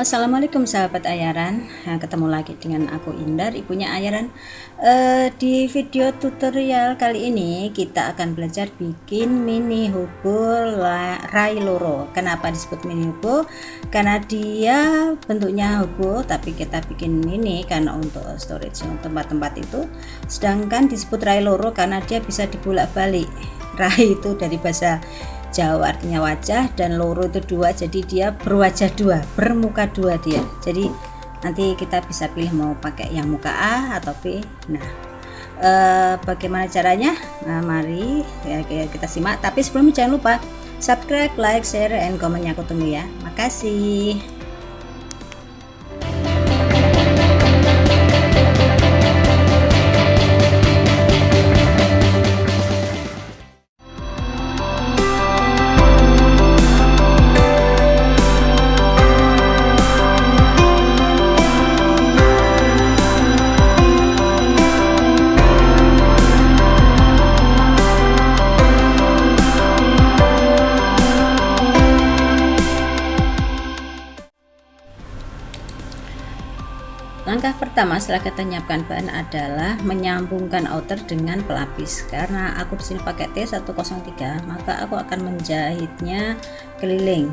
assalamualaikum sahabat Ayaran. Nah, ketemu lagi dengan aku Indar, ibunya Ayaran. Uh, di video tutorial kali ini kita akan belajar bikin mini hubo rai loro. Kenapa disebut mini hubo? Karena dia bentuknya hubo, tapi kita bikin mini karena untuk storage tempat-tempat itu. Sedangkan disebut rai loro karena dia bisa dibolak-balik. Rai itu dari bahasa Jawa artinya wajah dan loro itu dua jadi dia berwajah dua bermuka dua dia. Jadi nanti kita bisa pilih mau pakai yang muka A atau B. Nah eh, bagaimana caranya? Nah, mari ya, kita simak. Tapi sebelumnya jangan lupa subscribe like share and komennya aku tunggu ya. Makasih pertama setelah kita menyiapkan bahan adalah menyambungkan outer dengan pelapis. Karena aku di sini pakai T103, maka aku akan menjahitnya keliling.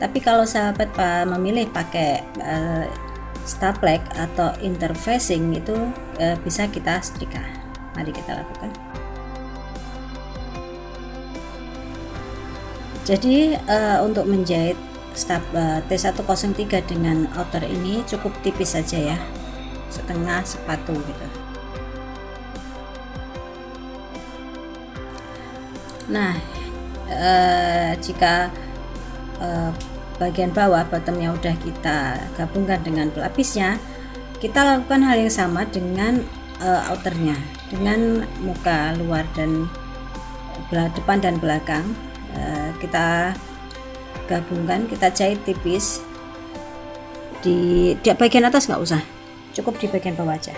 Tapi kalau sahabat memilih pakai uh, staplek atau interfacing itu uh, bisa kita setrika. Mari kita lakukan. Jadi uh, untuk menjahit step uh, T103 dengan outer ini cukup tipis saja ya. Setengah sepatu gitu. Nah uh, jika uh, bagian bawah bottomnya udah kita gabungkan dengan pelapisnya kita lakukan hal yang sama dengan outernya. Dengan muka luar dan depan dan belakang kita gabungkan kita jahit tipis di, di bagian atas nggak usah. Cukup di bagian bawah aja.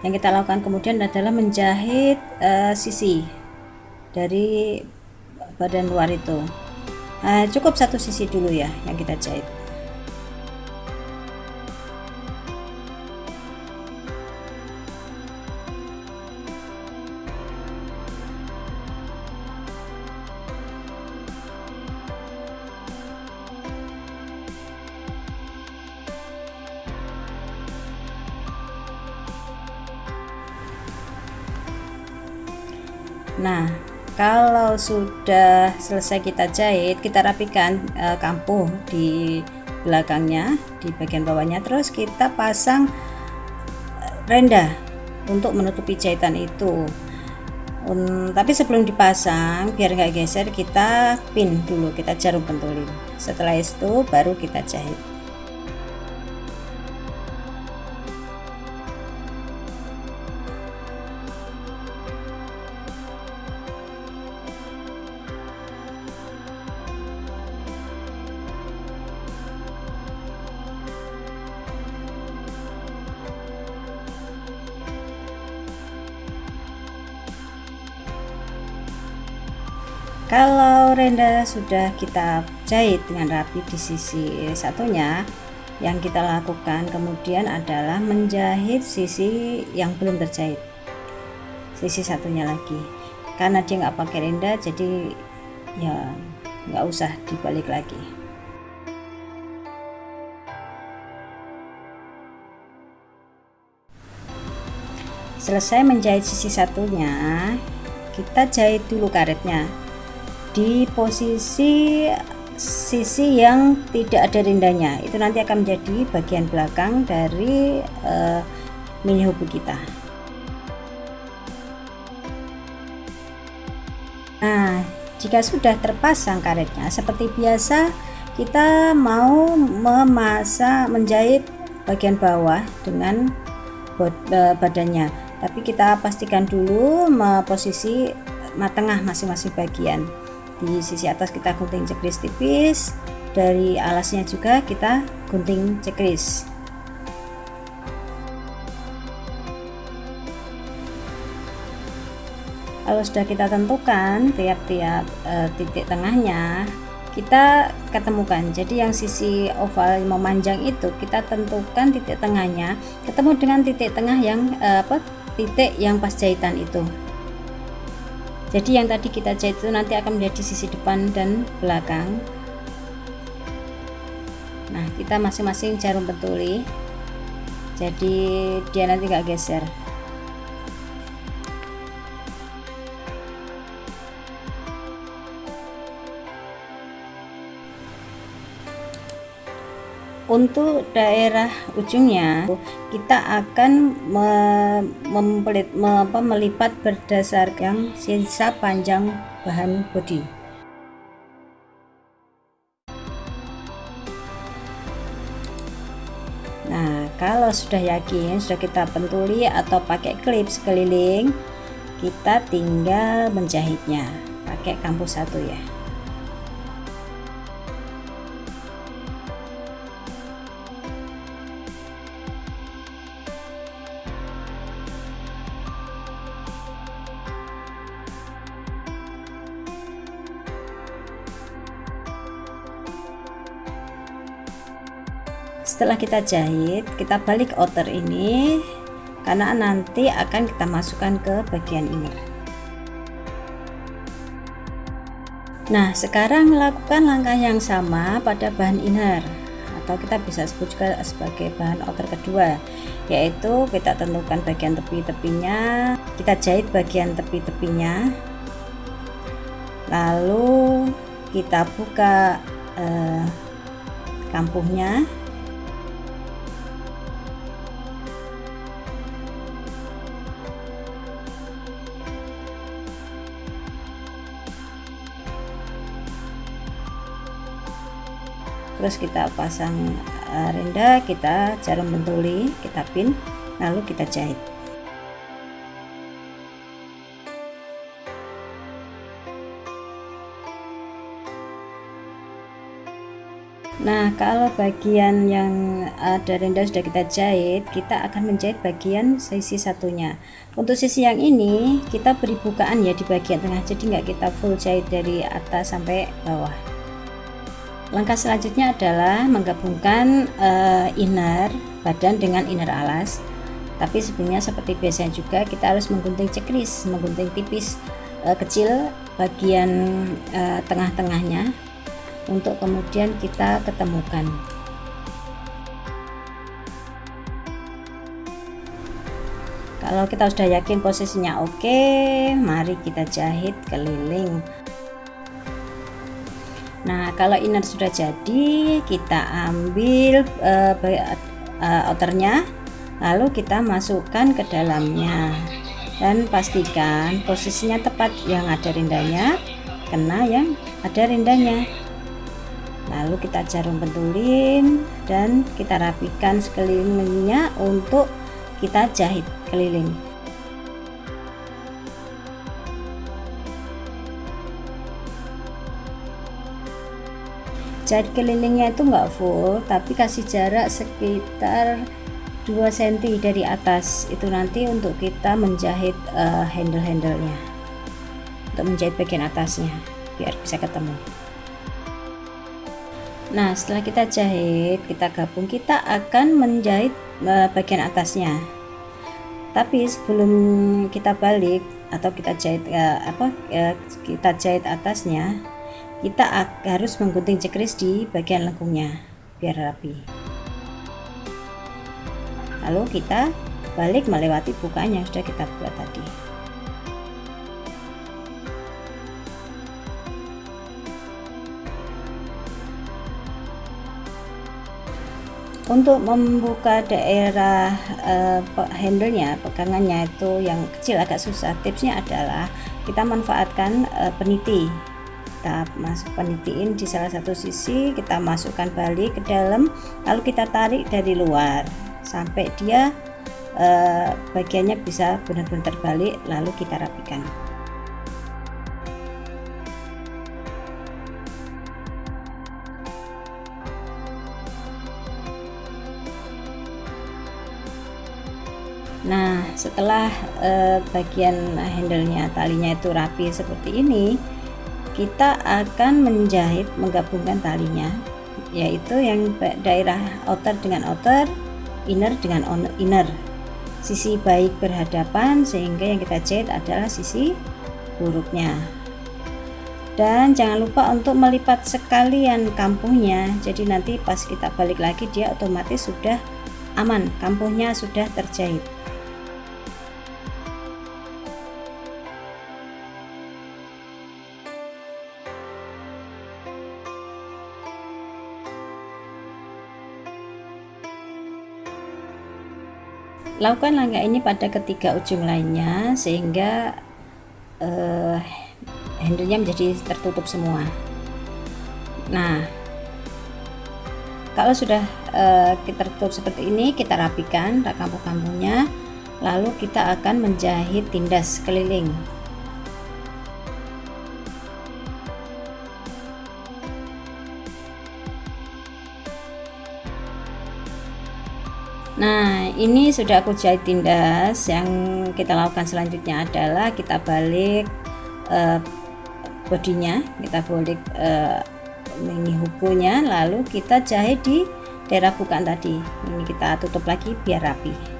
Yang kita lakukan kemudian adalah menjahit uh, sisi dari badan luar itu. Uh, cukup satu sisi dulu ya yang kita jahit nah kalau sudah selesai kita jahit kita rapikan e, kampuh di belakangnya di bagian bawahnya terus kita pasang eh, renda untuk menutupi jahitan itu. Um, tapi sebelum dipasang biar nggak geser kita pin dulu kita jarum pentulin. Setelah itu baru kita jahit kalau renda sudah kita jahit dengan rapi di sisi satunya yang kita lakukan kemudian adalah menjahit sisi yang belum terjahit. Sisi satunya lagi. Karena dia nggak pakai renda jadi ya nggak usah dibalik lagi. Selesai menjahit sisi satunya kita jahit dulu karetnya di posisi sisi yang tidak ada rindanya. Itu nanti akan menjadi bagian belakang dari uh, mini hubu kita. Nah jika sudah terpasang karetnya seperti biasa kita mau memasang menjahit bagian bawah dengan eh, badannya. Tapi kita pastikan dulu posisi tengah masing-masing bagian di sisi atas kita gunting cekris tipis dari alasnya juga kita gunting cekris. Kalau sudah kita tentukan tiap-tiap e, titik tengahnya kita ketemukan. Jadi yang sisi oval memanjang itu kita tentukan titik tengahnya ketemu dengan titik tengah yang e, apa titik yang pas jahitan itu jadi yang tadi kita jahit itu nanti akan menjadi sisi depan dan belakang. Nah kita masing-masing jarum pentuli jadi dia nanti gak geser untuk daerah ujungnya kita akan melipat berdasarkan sisa panjang bahan bodi. Nah kalau sudah yakin sudah kita pentuli atau pakai klip sekeliling kita tinggal menjahitnya. Pakai kampus satu ya setelah kita jahit kita balik outer ini karena nanti akan kita masukkan ke bagian inner. Nah sekarang lakukan langkah yang sama pada bahan inner atau kita bisa sebut juga sebagai bahan outer kedua yaitu kita tentukan bagian tepi-tepinya kita jahit bagian tepi-tepinya lalu kita buka eh, kampuhnya terus kita pasang uh, renda kita jarum bentuli kita pin lalu kita jahit Nah, kalau bagian yang ada renda sudah kita jahit, kita akan menjahit bagian sisi satunya. Untuk sisi yang ini, kita beri bukaan ya di bagian tengah, jadi nggak kita full jahit dari atas sampai bawah langkah selanjutnya adalah menggabungkan uh, inner badan dengan inner alas. Tapi sebelumnya seperti biasanya juga kita harus menggunting cekris menggunting tipis uh, kecil bagian uh, tengah-tengahnya untuk kemudian kita ketemukan. Kalau kita sudah yakin posisinya oke mari kita jahit keliling kalau inner sudah jadi, kita ambil uh, outernya, lalu kita masukkan ke dalamnya. Dan pastikan posisinya tepat yang ada rindanya, kena yang ada rindanya. Lalu kita jarum pentulin dan kita rapikan sekelilingnya untuk kita jahit keliling. Jahit kelilingnya itu enggak full tapi kasih jarak sekitar 2 cm dari atas. Itu nanti untuk kita menjahit uh, handle-handlenya. Untuk menjahit bagian atasnya biar bisa ketemu. Nah setelah kita jahit kita gabung kita akan menjahit uh, bagian atasnya. Tapi sebelum kita balik atau kita jahit uh, apa uh, kita jahit atasnya kita harus menggunting cekris di bagian lengkungnya biar rapi. Lalu kita balik melewati bukaan yang sudah kita buat tadi. Untuk membuka daerah uh, handlenya pegangannya itu yang kecil agak susah. Tipsnya adalah kita manfaatkan uh, peniti kita masuk penitiin di salah satu sisi kita masukkan balik ke dalam lalu kita tarik dari luar. Sampai dia eh, bagiannya bisa benar-benar terbalik lalu kita rapikan. Nah setelah uh, bagian handle-nya talinya itu rapi seperti ini kita akan menjahit menggabungkan talinya yaitu yang daerah outer dengan outer inner dengan inner. Sisi baik berhadapan sehingga yang kita jahit adalah sisi buruknya. Dan jangan lupa untuk melipat sekalian kampungnya jadi nanti pas kita balik lagi dia otomatis sudah aman kampungnya sudah terjahit lakukan langkah ini pada ketiga ujung lainnya sehingga uh, handlenya menjadi tertutup semua. Nah kalau sudah uh, kita tutup seperti ini kita rapikan kampung-kampungnya lalu kita akan menjahit tindas keliling Nah, ini sudah aku jahit tindas. Yang kita lakukan selanjutnya adalah kita balik uh, bodinya, kita balik uh, mini hukunya, lalu kita jahit di daerah bukaan tadi. Ini kita tutup lagi biar rapi.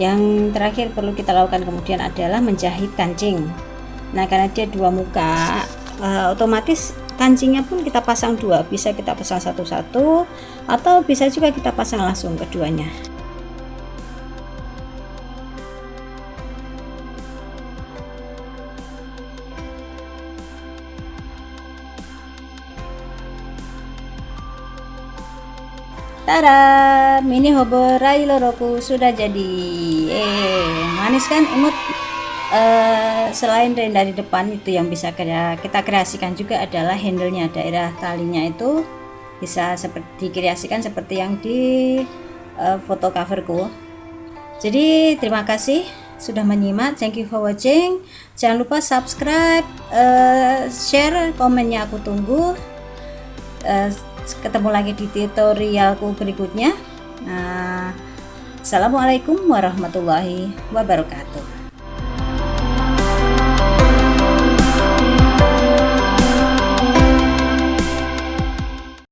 Yang terakhir perlu kita lakukan kemudian adalah menjahit kancing. Nah karena dia dua muka uh, otomatis kancingnya pun kita pasang dua. Bisa kita pasang satu-satu atau bisa juga kita pasang langsung keduanya Tada, mini hobo loroku sudah jadi. Eh, manis kan imut. Uh, selain dari depan itu yang bisa kita kreasikan juga adalah handlenya daerah talinya itu bisa seperti dikreasikan seperti yang di uh, foto coverku. Jadi terima kasih sudah menyimak. Thank you for watching. Jangan lupa subscribe, uh, share, komennya aku tunggu. Uh, ketemu lagi di tutorialku berikutnya. Nah, Assalamualaikum warahmatullahi wabarakatuh